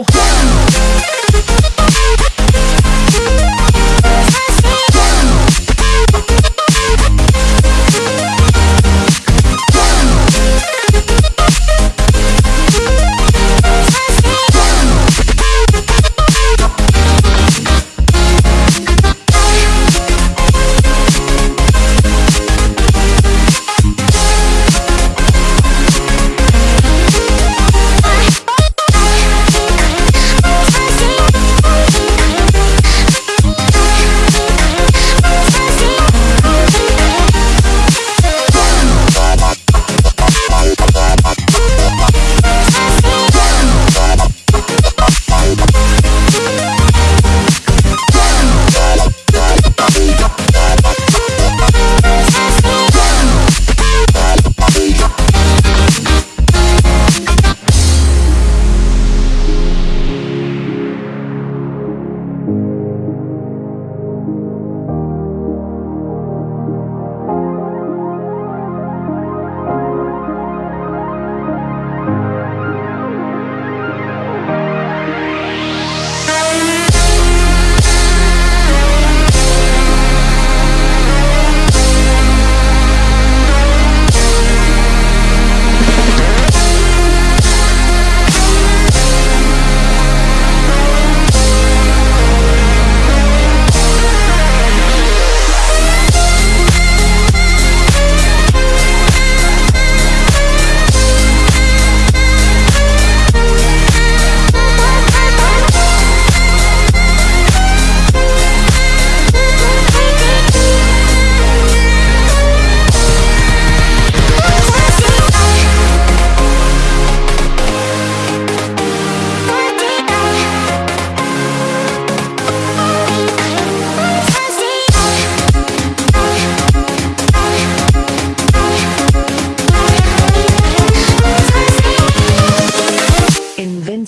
go.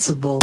Responsible